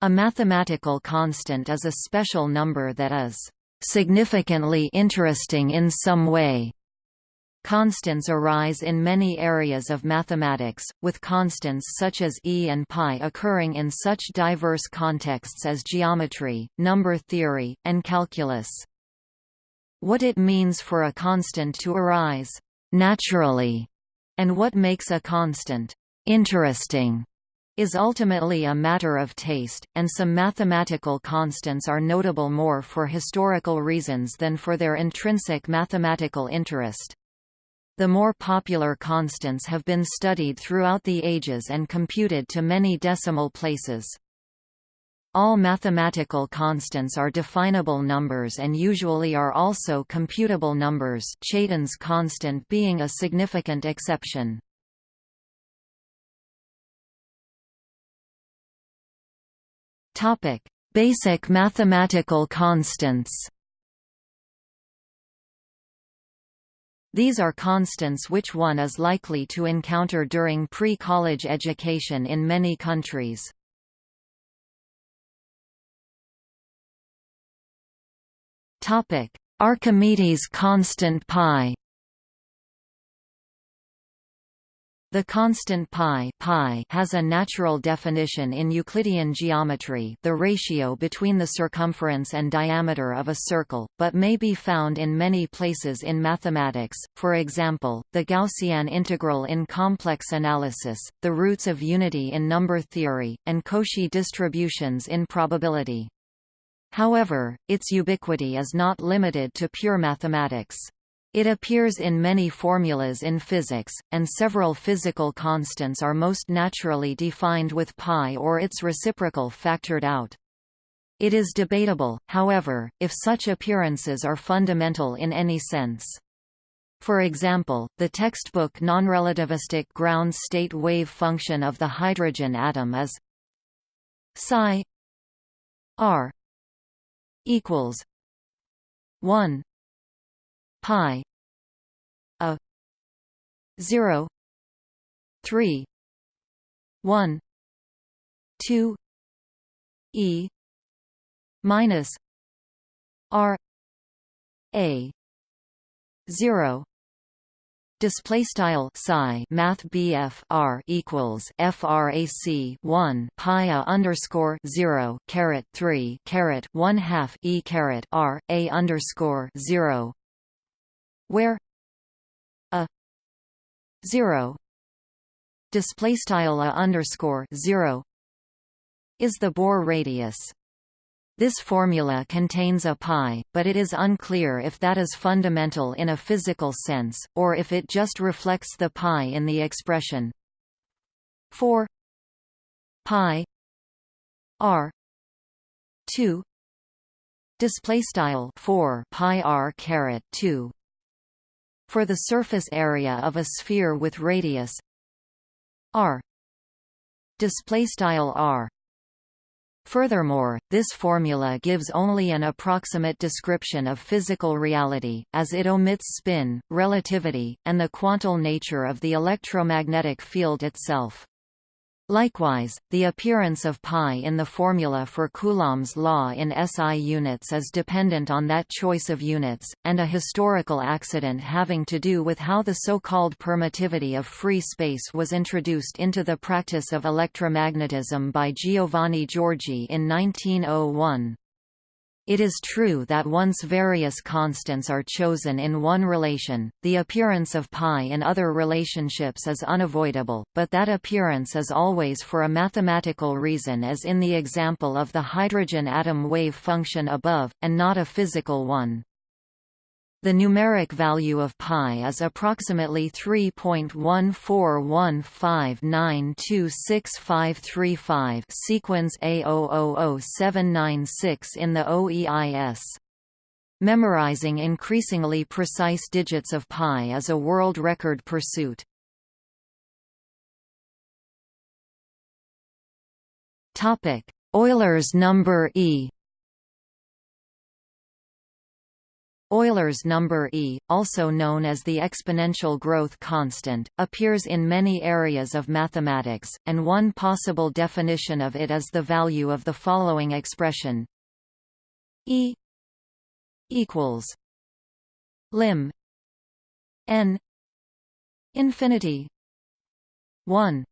A mathematical constant is a special number that is significantly interesting in some way. Constants arise in many areas of mathematics, with constants such as e and pi occurring in such diverse contexts as geometry, number theory, and calculus. What it means for a constant to arise naturally, and what makes a constant interesting is ultimately a matter of taste, and some mathematical constants are notable more for historical reasons than for their intrinsic mathematical interest. The more popular constants have been studied throughout the ages and computed to many decimal places. All mathematical constants are definable numbers and usually are also computable numbers Chaitin's constant being a significant exception. Topic: Basic mathematical constants. These are constants which one is likely to encounter during pre-college education in many countries. Topic: Archimedes constant pi. The constant pi, pi has a natural definition in Euclidean geometry the ratio between the circumference and diameter of a circle, but may be found in many places in mathematics, for example, the Gaussian integral in complex analysis, the roots of unity in number theory, and Cauchy distributions in probability. However, its ubiquity is not limited to pure mathematics. It appears in many formulas in physics, and several physical constants are most naturally defined with pi or its reciprocal factored out. It is debatable, however, if such appearances are fundamental in any sense. For example, the textbook nonrelativistic ground state wave function of the hydrogen atom is psi r equals 1 pi a 0 3 1 2 e minus r a 0 Display style psi Math BF R equals FRAC one pi a underscore zero caret three caret one half E caret R A underscore zero where 0 display style a underscore 0 is the Bohr radius this formula contains a pi, but it is unclear if that is fundamental in a physical sense, or if it just reflects the pi in the expression. 4 pi r 2 display style 4 pi r caret 2 for the surface area of a sphere with radius r display style r Furthermore, this formula gives only an approximate description of physical reality, as it omits spin, relativity, and the quantal nature of the electromagnetic field itself. Likewise, the appearance of pi in the formula for Coulomb's law in SI units is dependent on that choice of units, and a historical accident having to do with how the so-called permittivity of free space was introduced into the practice of electromagnetism by Giovanni Giorgi in 1901. It is true that once various constants are chosen in one relation, the appearance of pi in other relationships is unavoidable, but that appearance is always for a mathematical reason as in the example of the hydrogen atom wave function above, and not a physical one. The numeric value of pi is approximately 3.14159265535 sequence A000796 in the OEIS. Memorizing increasingly precise digits of pi is a world record pursuit. Euler's number E Euler's number e, also known as the exponential growth constant, appears in many areas of mathematics, and one possible definition of it is the value of the following expression. E equals lim n infinity 1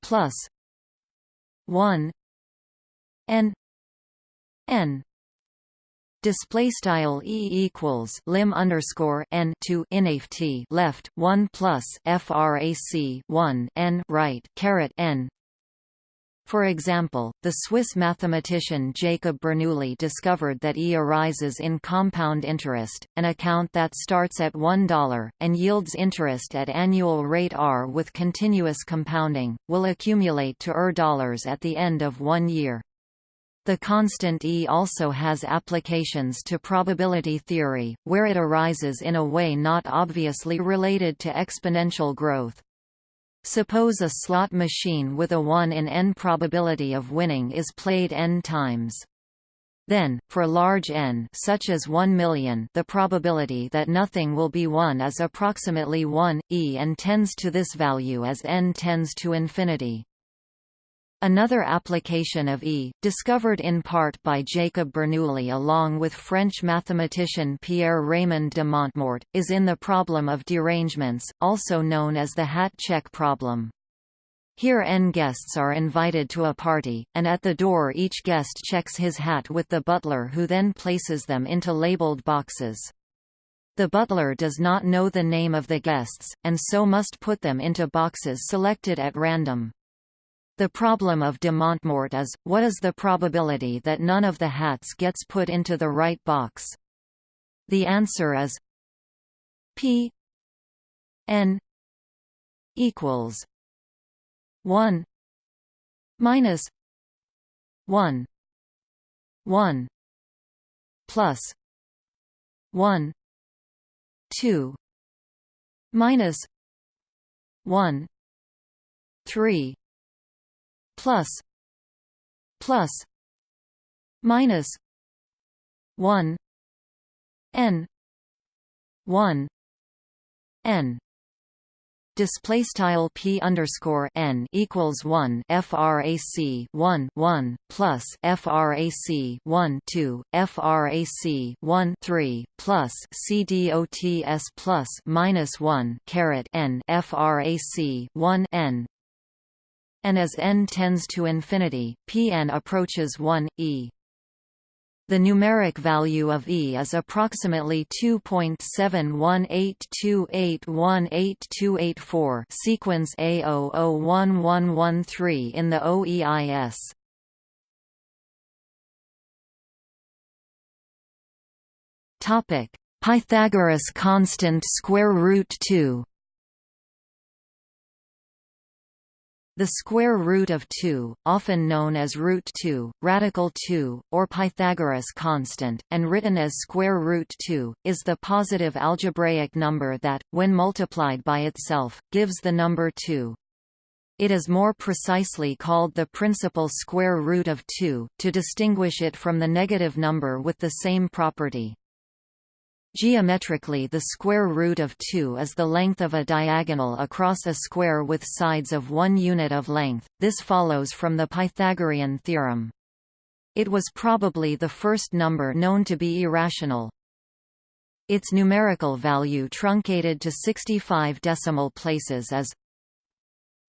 plus 1 n n display style e equals lim underscore n to inft left 1 plus frac 1 n right caret n for example, the Swiss mathematician Jacob Bernoulli discovered that E arises in compound interest, an account that starts at $1, and yields interest at annual rate R with continuous compounding, will accumulate to ER dollars at the end of one year. The constant E also has applications to probability theory, where it arises in a way not obviously related to exponential growth. Suppose a slot machine with a 1 in n probability of winning is played n times. Then, for large n such as 1 million the probability that nothing will be won is approximately 1, e and tends to this value as n tends to infinity. Another application of E, discovered in part by Jacob Bernoulli along with French mathematician Pierre-Raymond de Montmort, is in the problem of derangements, also known as the hat check problem. Here n guests are invited to a party, and at the door each guest checks his hat with the butler who then places them into labeled boxes. The butler does not know the name of the guests, and so must put them into boxes selected at random. The problem of de Montmort is, what is the probability that none of the hats gets put into the right box? The answer is P n equals 1 minus 1 1 plus 1 2 minus 1 3 plus plus minus 1 n 1 n. Display style p underscore n equals 1 frac 1 1 plus frac 1 2 frac 1 3 plus cdots plus minus 1 caret n frac 1 n and as n tends to infinity, Pn approaches 1, e. The numeric value of E is approximately 2.71828188284 sequence A001113 in the OEIS. Topic: Pythagoras constant square root 2. The square root of 2, often known as root 2, radical 2, or Pythagoras constant, and written as square root 2, is the positive algebraic number that, when multiplied by itself, gives the number 2. It is more precisely called the principal square root of 2, to distinguish it from the negative number with the same property. Geometrically the square root of 2 is the length of a diagonal across a square with sides of one unit of length, this follows from the Pythagorean theorem. It was probably the first number known to be irrational. Its numerical value truncated to 65 decimal places is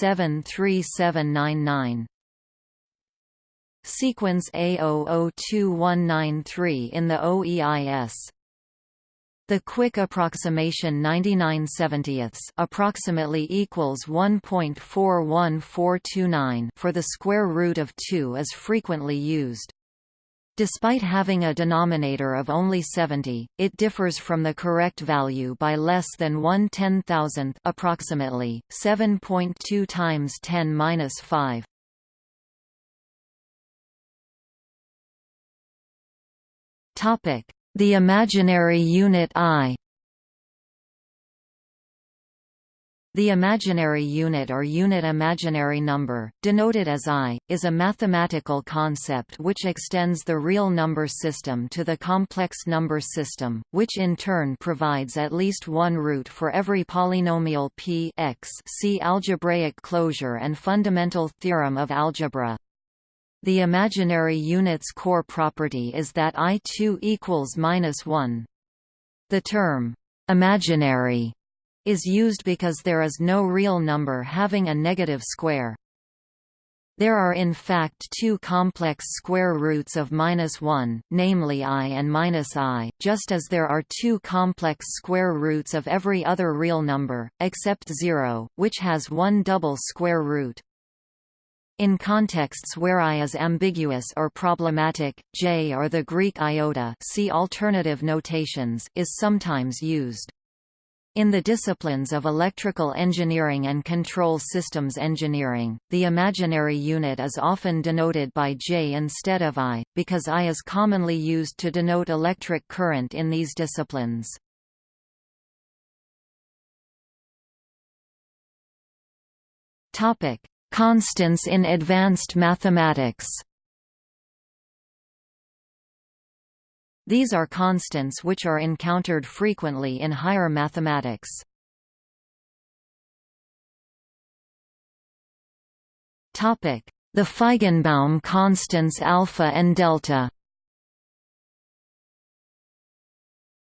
3799. Sequence A002193 in the OEIS. The quick approximation 99 70ths approximately equals 1.41429 for the square root of 2 is frequently used. Despite having a denominator of only 70, it differs from the correct value by less than 1 ten-thousandth approximately, 7.2 times 10^-5. The imaginary unit I The imaginary unit or unit imaginary number, denoted as I, is a mathematical concept which extends the real number system to the complex number system, which in turn provides at least one root for every polynomial p x see algebraic closure and fundamental theorem of algebra. The imaginary unit's core property is that I2 equals minus 1. The term, imaginary is used because there is no real number having a negative square. There are in fact two complex square roots of minus 1, namely i and minus i, just as there are two complex square roots of every other real number, except 0, which has one double square root. In contexts where i is ambiguous or problematic, j or the Greek iota see alternative notations is sometimes used. In the disciplines of electrical engineering and control systems engineering, the imaginary unit is often denoted by J instead of I, because I is commonly used to denote electric current in these disciplines. Constants in advanced mathematics These are constants which are encountered frequently in higher mathematics. Topic: The Feigenbaum constants alpha and delta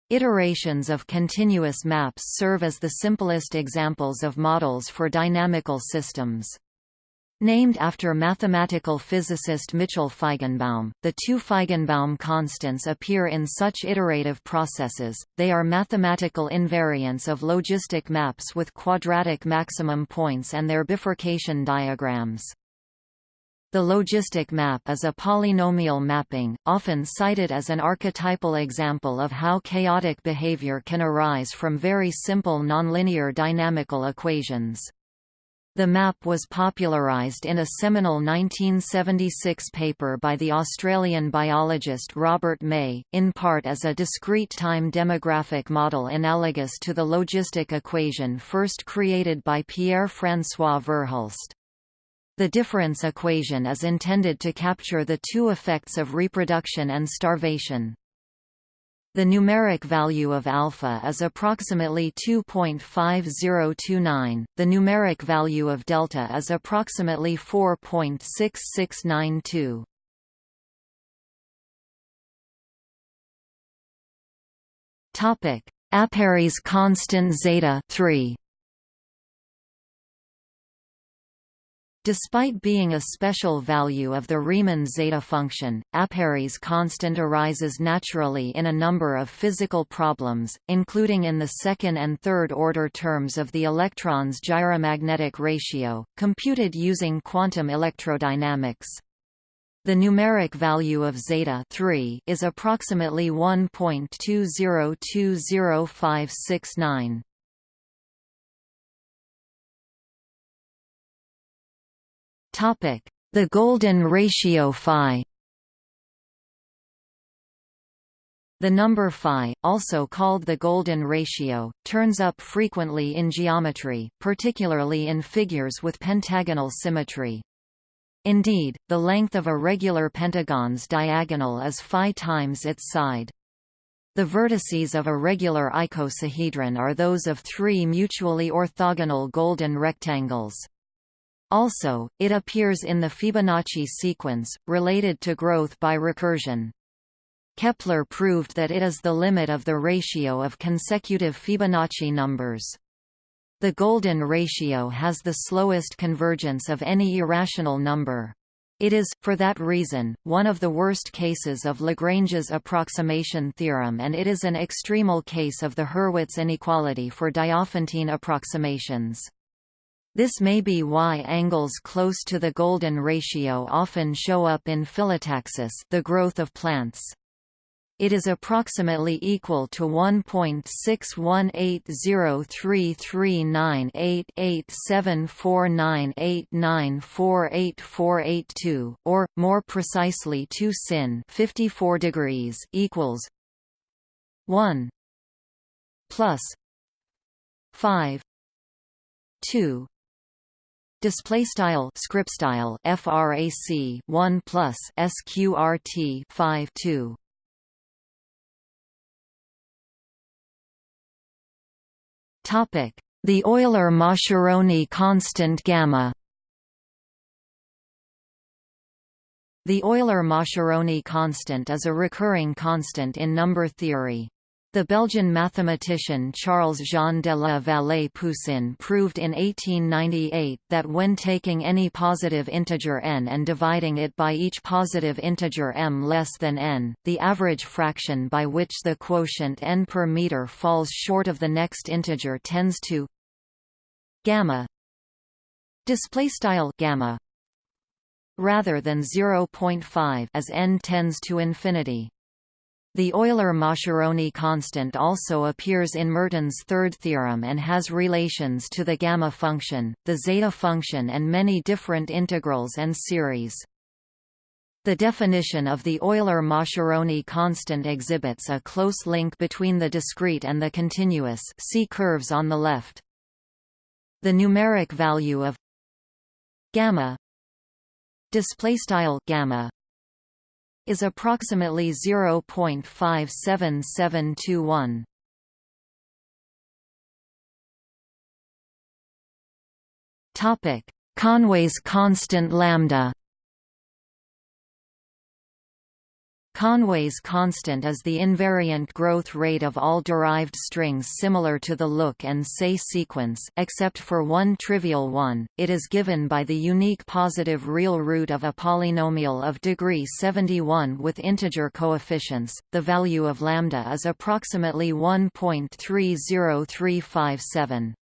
Iterations of continuous maps serve as the simplest examples of models for dynamical systems. Named after mathematical physicist Mitchell Feigenbaum, the two Feigenbaum constants appear in such iterative processes, they are mathematical invariants of logistic maps with quadratic maximum points and their bifurcation diagrams. The logistic map is a polynomial mapping, often cited as an archetypal example of how chaotic behavior can arise from very simple nonlinear dynamical equations. The map was popularised in a seminal 1976 paper by the Australian biologist Robert May, in part as a discrete time demographic model analogous to the logistic equation first created by Pierre-François Verhulst. The difference equation is intended to capture the two effects of reproduction and starvation. The numeric value of alpha is approximately 2.5029. The numeric value of delta is approximately 4.6692. Topic: Apéry's constant zeta 3. Despite being a special value of the Riemann zeta function, Apéry's constant arises naturally in a number of physical problems, including in the second and third order terms of the electron's gyromagnetic ratio, computed using quantum electrodynamics. The numeric value of zeta 3 is approximately 1.2020569. The golden ratio phi The number phi, also called the golden ratio, turns up frequently in geometry, particularly in figures with pentagonal symmetry. Indeed, the length of a regular pentagon's diagonal is phi times its side. The vertices of a regular icosahedron are those of three mutually orthogonal golden rectangles. Also, it appears in the Fibonacci sequence, related to growth by recursion. Kepler proved that it is the limit of the ratio of consecutive Fibonacci numbers. The golden ratio has the slowest convergence of any irrational number. It is, for that reason, one of the worst cases of Lagrange's approximation theorem and it is an extremal case of the Hurwitz inequality for Diophantine approximations. This may be why angles close to the golden ratio often show up in phyllotaxis the growth of plants. It is approximately equal to 1.6180339887498948482, or more precisely 2 sin 54 degrees equals 1 plus 5 2 Display style script style frac 1 plus sqrt 5 2 Topic: The Euler-Mascheroni constant gamma. The Euler-Mascheroni constant is a recurring constant in number theory. The Belgian mathematician Charles-Jean de la Vallée-Poussin proved in 1898 that when taking any positive integer n and dividing it by each positive integer m less than n, the average fraction by which the quotient n per meter falls short of the next integer tends to gamma gamma rather than 0.5 as n tends to infinity. The Euler-Mascheroni constant also appears in Mertens' third theorem and has relations to the gamma function, the zeta function and many different integrals and series. The definition of the Euler-Mascheroni constant exhibits a close link between the discrete and the continuous see curves on the left. The numeric value of gamma displaystyle gamma is approximately 0.57721. Topic: Conway's constant lambda. Conway's constant is the invariant growth rate of all derived strings similar to the look and say sequence except for one trivial one, it is given by the unique positive real root of a polynomial of degree 71 with integer coefficients. The value of lambda is approximately 1.30357.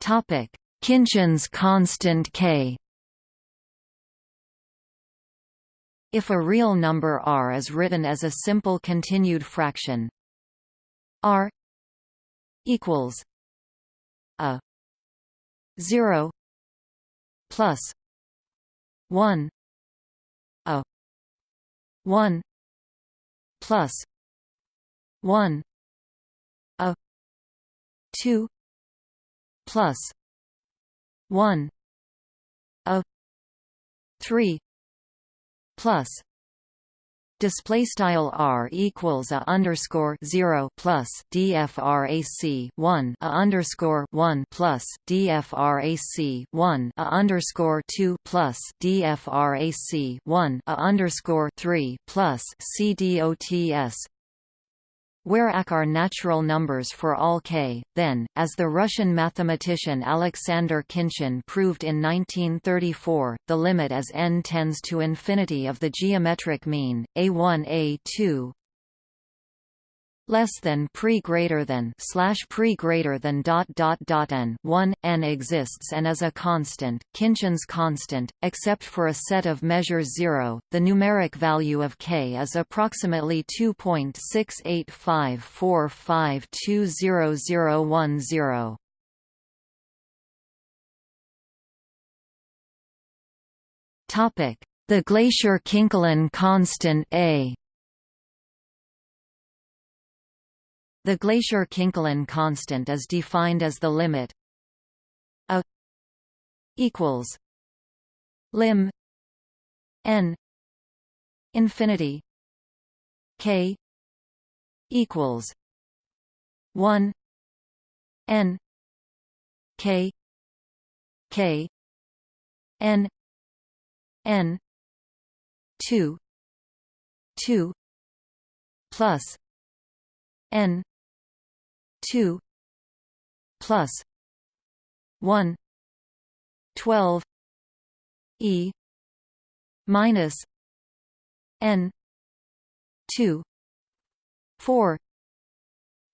Topic: Khinchin's constant k If a real number r is written as a simple continued fraction. r equals a 0 plus 1 a 1 plus 1 a 2 plus 1 a 3 plus display style r equals a underscore zero plus dfrac one a underscore one plus dfrac one a underscore two plus dfrac one a underscore three plus cdots where ak are natural numbers for all k, then, as the Russian mathematician Alexander Khinchin proved in 1934, the limit as n tends to infinity of the geometric mean, a1 a2 less than pre greater than slash pre greater than dot dot dot n. 1 n exists and is a constant Khinchin's constant except for a set of measures 0 the numeric value of k is approximately 2.6854520010 topic the Glaisher-Kinkelin constant a The Glaisher-Kinkelin constant is defined as the limit a equals lim n infinity k equals 1 n k k n n 2 2 plus n 2 plus 1 12 e minus n 2 4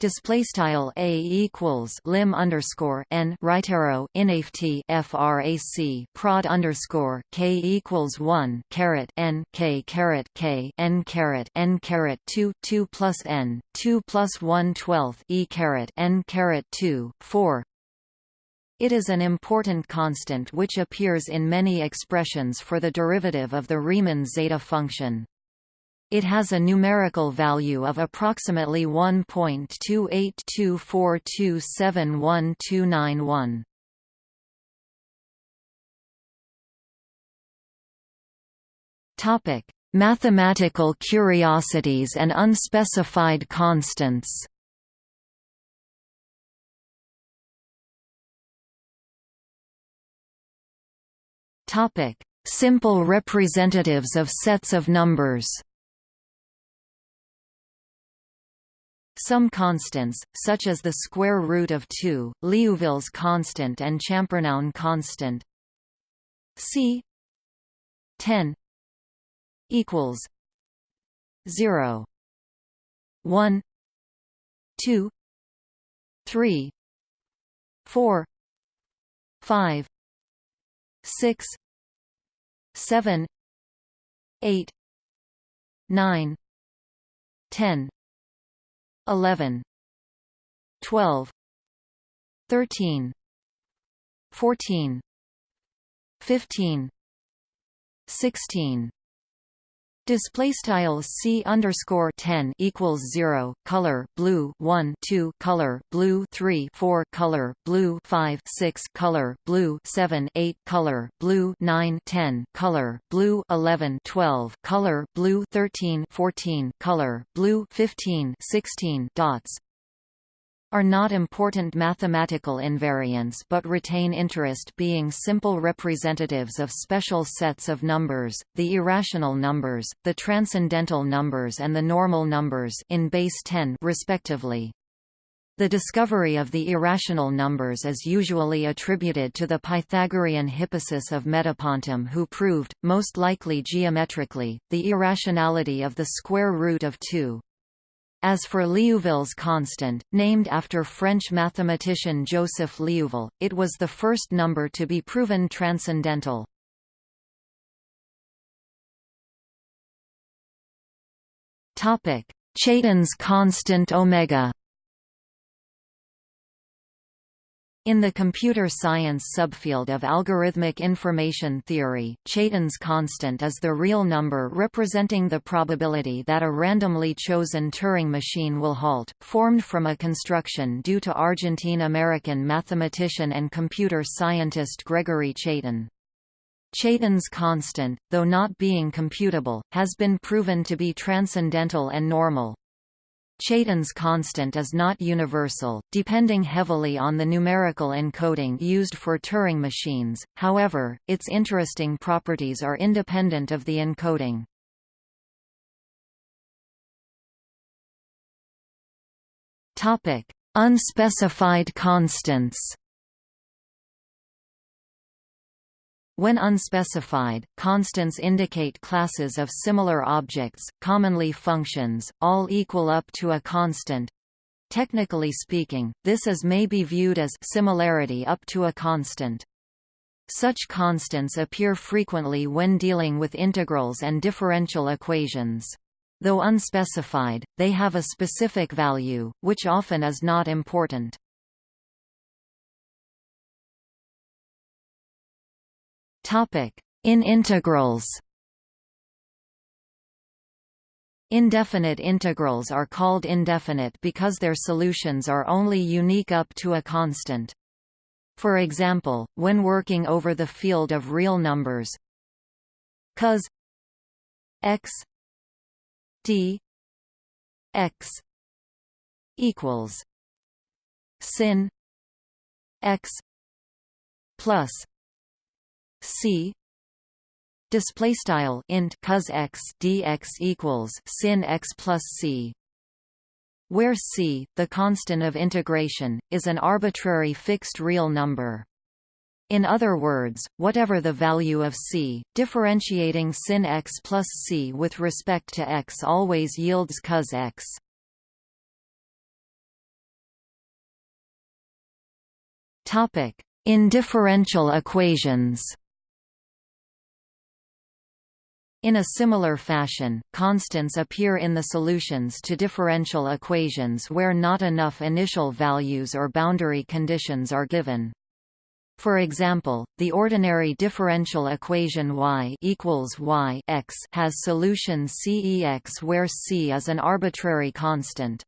Display style a equals lim underscore n right arrow inft frac prod underscore k equals one caret n k caret k n caret n caret two two plus n two plus one twelfth e caret n caret two four. It is an important constant which appears in many expressions for the derivative of the Riemann zeta function. It has a numerical value of approximately 1.2824271291. Topic: Mathematical curiosities and unspecified constants. Topic: Simple representatives of sets of numbers. Some constants, such as the square root of 2, Liouville's constant and Champernowne constant. C 10 equals 0 1 2 3 4 5 6 7 8 9 10 11 12 13 14 15 16 Display style c underscore ten equals zero color blue one two color blue three four color blue five six color blue seven eight color blue nine ten color blue eleven twelve color blue thirteen fourteen color blue fifteen sixteen dots are not important mathematical invariants but retain interest being simple representatives of special sets of numbers, the irrational numbers, the transcendental numbers and the normal numbers in base 10 respectively. The discovery of the irrational numbers is usually attributed to the Pythagorean Hippasus of Metapontum who proved, most likely geometrically, the irrationality of the square root of 2. As for Liouville's constant, named after French mathematician Joseph Liouville, it was the first number to be proven transcendental. Chaitin's constant omega In the computer science subfield of algorithmic information theory, Chaitin's constant is the real number representing the probability that a randomly chosen Turing machine will halt, formed from a construction due to Argentine-American mathematician and computer scientist Gregory Chaitin. Chaitin's constant, though not being computable, has been proven to be transcendental and normal. Chaitin's constant is not universal, depending heavily on the numerical encoding used for Turing machines, however, its interesting properties are independent of the encoding. Unspecified constants When unspecified, constants indicate classes of similar objects, commonly functions, all equal up to a constant. Technically speaking, this is may be viewed as similarity up to a constant. Such constants appear frequently when dealing with integrals and differential equations. Though unspecified, they have a specific value, which often is not important. In integrals Indefinite integrals are called indefinite because their solutions are only unique up to a constant. For example, when working over the field of real numbers cos x d x equals sin x plus c display style int cos x dx equals sin x plus c where c the constant of integration is an arbitrary fixed real number in other words, whatever the value of c, differentiating sin x plus c with respect to x always yields cos x. Topic: In differential equations. In a similar fashion, constants appear in the solutions to differential equations where not enough initial values or boundary conditions are given. For example, the ordinary differential equation y equals y x has solution Cex where c is an arbitrary constant.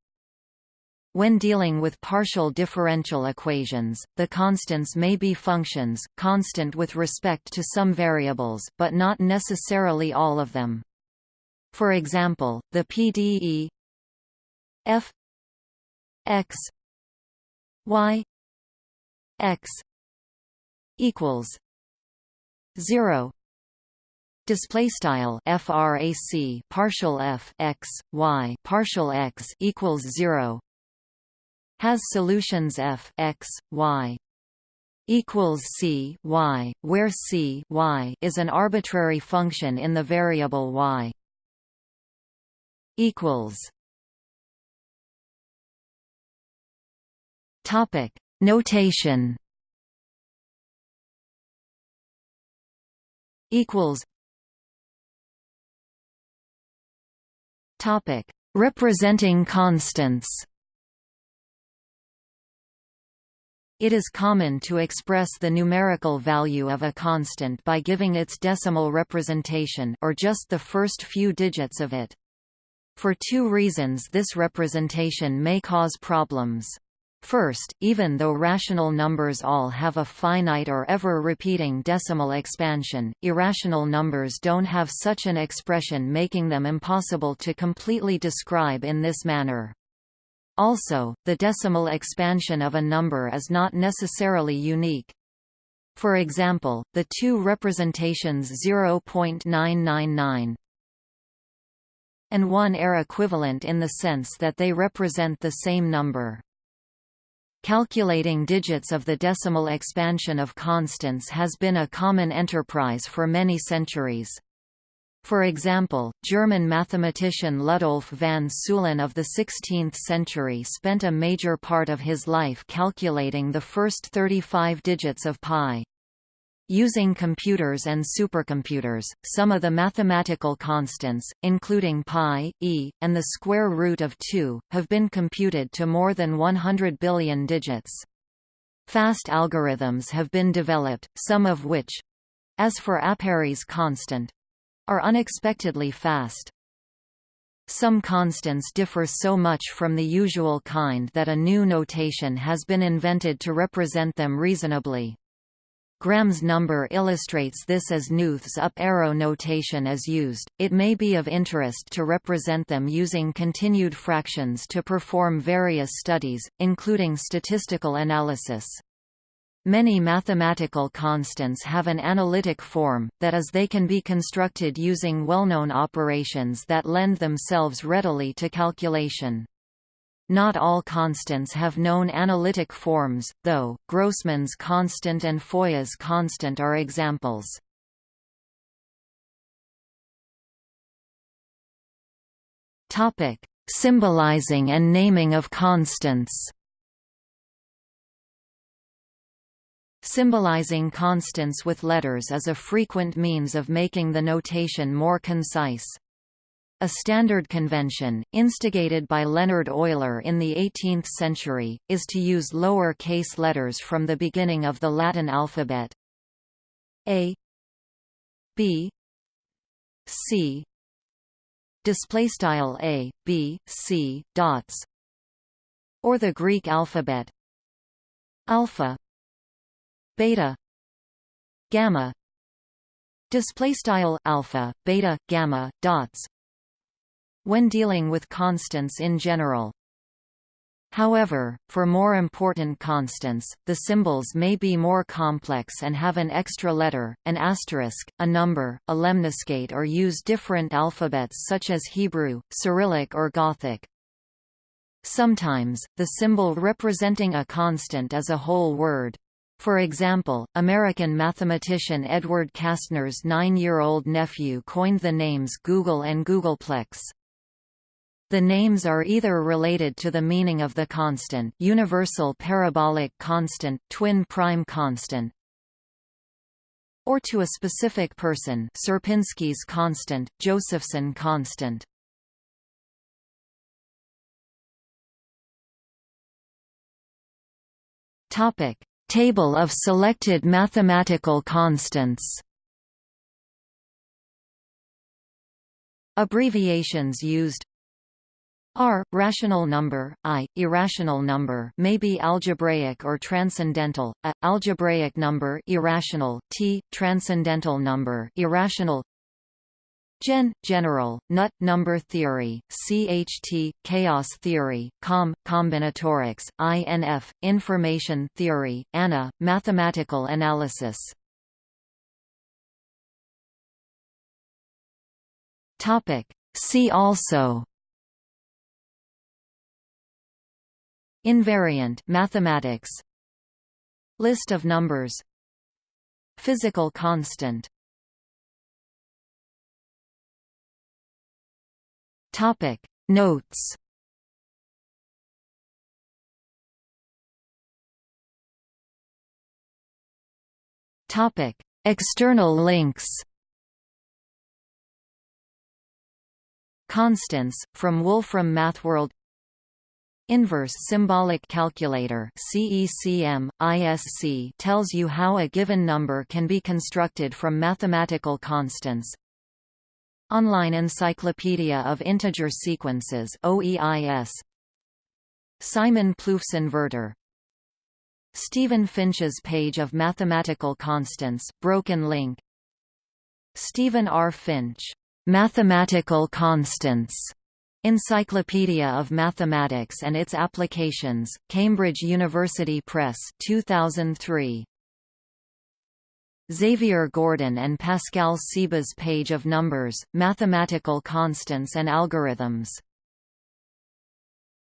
When dealing with partial differential equations, the constants may be functions, constant with respect to some variables, but not necessarily all of them. For example, the PDE f x y x equals 0 display style frac partial f x y partial x equals 0 has solutions f x y equals c y, where c y is an arbitrary function in the variable y. equals Topic Notation equals Topic Representing constants It is common to express the numerical value of a constant by giving its decimal representation or just the first few digits of it. For two reasons this representation may cause problems. First, even though rational numbers all have a finite or ever-repeating decimal expansion, irrational numbers don't have such an expression making them impossible to completely describe in this manner. Also, the decimal expansion of a number is not necessarily unique. For example, the two representations 0.999 and 1 are equivalent in the sense that they represent the same number. Calculating digits of the decimal expansion of constants has been a common enterprise for many centuries. For example, German mathematician Ludolf van Ceulen of the 16th century spent a major part of his life calculating the first 35 digits of pi. Using computers and supercomputers, some of the mathematical constants, including pi, e, and the square root of 2, have been computed to more than 100 billion digits. Fast algorithms have been developed, some of which—as for Apéry's constant, are unexpectedly fast. Some constants differ so much from the usual kind that a new notation has been invented to represent them reasonably. Graham's number illustrates this as Knuth's up-arrow notation is used. It may be of interest to represent them using continued fractions to perform various studies, including statistical analysis. Many mathematical constants have an analytic form, that is they can be constructed using well-known operations that lend themselves readily to calculation. Not all constants have known analytic forms, though, Grossman's constant and Foias' constant are examples. Symbolizing and naming of constants Symbolizing constants with letters is a frequent means of making the notation more concise. A standard convention, instigated by Leonhard Euler in the 18th century, is to use lower case letters from the beginning of the Latin alphabet. A B C display style A B C dots or the Greek alphabet alpha beta gamma display style alpha beta gamma dots when dealing with constants in general However, for more important constants, the symbols may be more complex and have an extra letter, an asterisk, a number, a lemniscate or use different alphabets such as Hebrew, Cyrillic or Gothic. Sometimes, the symbol representing a constant is a whole word. For example, American mathematician Edward Kasner's nine-year-old nephew coined the names googol and googolplex. The names are either related to the meaning of the constant universal parabolic constant, twin prime constant, or to a specific person Sierpinski's constant, Josephson constant. Topic: Table of selected mathematical constants. Abbreviations used R rational number, I irrational number may be algebraic or transcendental. A algebraic number irrational, T transcendental number irrational. Gen general nut number theory, CHT chaos theory, Com combinatorics, INF information theory, ANA mathematical analysis. Topic. See also. Invariant mathematics. List of numbers. Physical constant Topic. Notes. Topic. External links. Constants, from Wolfram MathWorld. Inverse Symbolic Calculator CECM, ISC tells you how a given number can be constructed from mathematical constants. Online Encyclopedia of Integer Sequences OEIS. Simon Plouffe's inverter Stephen Finch's page of mathematical constants, broken link Stephen R. Finch, "'Mathematical Constants' Encyclopedia of Mathematics and its Applications, Cambridge University Press 2003. Xavier Gourdon and Pascal Sebah's Page of Numbers, Mathematical Constants and Algorithms